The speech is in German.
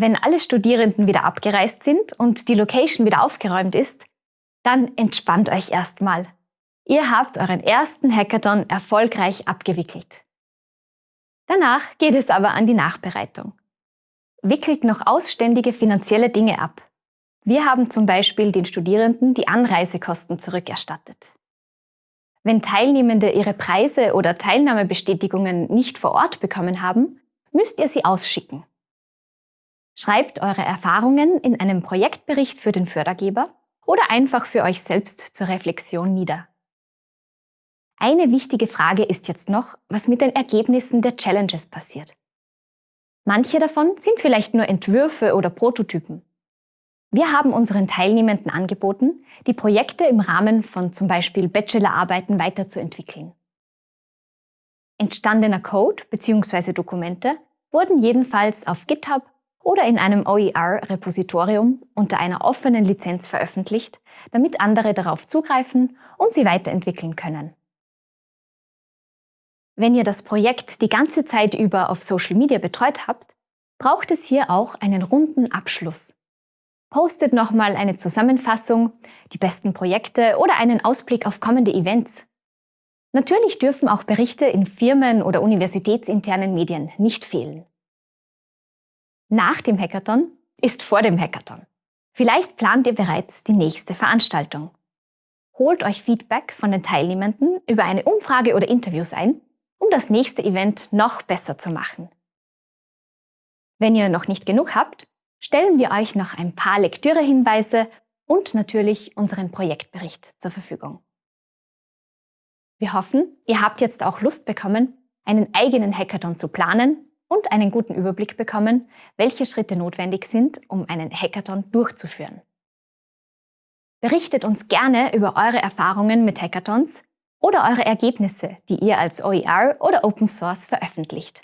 Wenn alle Studierenden wieder abgereist sind und die Location wieder aufgeräumt ist, dann entspannt euch erstmal. Ihr habt euren ersten Hackathon erfolgreich abgewickelt. Danach geht es aber an die Nachbereitung. Wickelt noch ausständige finanzielle Dinge ab. Wir haben zum Beispiel den Studierenden die Anreisekosten zurückerstattet. Wenn Teilnehmende ihre Preise oder Teilnahmebestätigungen nicht vor Ort bekommen haben, müsst ihr sie ausschicken. Schreibt eure Erfahrungen in einem Projektbericht für den Fördergeber oder einfach für euch selbst zur Reflexion nieder. Eine wichtige Frage ist jetzt noch, was mit den Ergebnissen der Challenges passiert. Manche davon sind vielleicht nur Entwürfe oder Prototypen. Wir haben unseren Teilnehmenden angeboten, die Projekte im Rahmen von zum Beispiel Bachelorarbeiten weiterzuentwickeln. Entstandener Code bzw. Dokumente wurden jedenfalls auf GitHub oder in einem OER-Repositorium unter einer offenen Lizenz veröffentlicht, damit andere darauf zugreifen und sie weiterentwickeln können. Wenn ihr das Projekt die ganze Zeit über auf Social Media betreut habt, braucht es hier auch einen runden Abschluss. Postet nochmal eine Zusammenfassung, die besten Projekte oder einen Ausblick auf kommende Events. Natürlich dürfen auch Berichte in Firmen oder universitätsinternen Medien nicht fehlen. Nach dem Hackathon ist vor dem Hackathon. Vielleicht plant ihr bereits die nächste Veranstaltung. Holt euch Feedback von den Teilnehmenden über eine Umfrage oder Interviews ein um das nächste Event noch besser zu machen. Wenn ihr noch nicht genug habt, stellen wir euch noch ein paar Lektürehinweise und natürlich unseren Projektbericht zur Verfügung. Wir hoffen, ihr habt jetzt auch Lust bekommen, einen eigenen Hackathon zu planen und einen guten Überblick bekommen, welche Schritte notwendig sind, um einen Hackathon durchzuführen. Berichtet uns gerne über eure Erfahrungen mit Hackathons oder eure Ergebnisse, die ihr als OER oder Open Source veröffentlicht.